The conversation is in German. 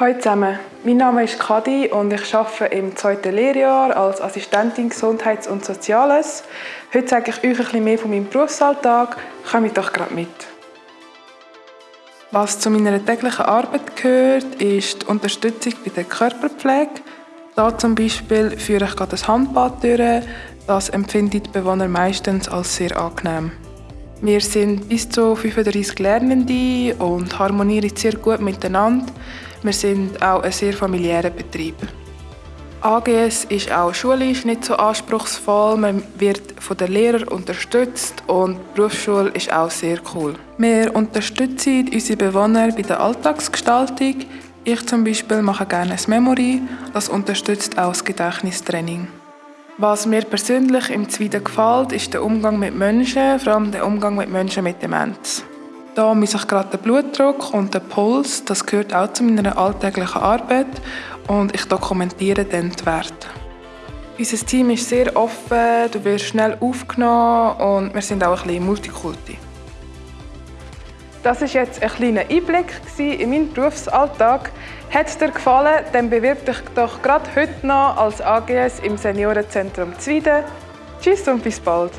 Hallo zusammen, mein Name ist Kadi und ich arbeite im zweiten Lehrjahr als Assistentin Gesundheits- und Soziales. Heute sage ich euch ein bisschen mehr von meinem Berufsalltag. Kommt doch gerade mit. Was zu meiner täglichen Arbeit gehört, ist die Unterstützung bei der Körperpflege. Da zum Beispiel führe ich gerade das Handbad durch. Das empfinden die Bewohner meistens als sehr angenehm. Wir sind bis zu 35 Lernende und harmonieren sehr gut miteinander. Wir sind auch ein sehr familiärer Betrieb. AGS ist auch schulisch nicht so anspruchsvoll. Man wird von den Lehrern unterstützt und die Berufsschule ist auch sehr cool. Wir unterstützen unsere Bewohner bei der Alltagsgestaltung. Ich zum Beispiel mache gerne ein Memory. Das unterstützt auch das Gedächtnistraining. Was mir persönlich im Zweiten gefällt, ist der Umgang mit Menschen, vor allem der Umgang mit Menschen mit Demenz. Da misse ich gerade den Blutdruck und den Puls. Das gehört auch zu meiner alltäglichen Arbeit und ich dokumentiere dann die Werte. Unser Team ist sehr offen, du wirst schnell aufgenommen und wir sind auch ein bisschen Multikulti. Das ist jetzt ein kleiner Einblick in meinen Berufsalltag. Hat es dir gefallen, dann bewirb dich doch gerade heute noch als AGS im Seniorenzentrum Zwieden. Tschüss und bis bald.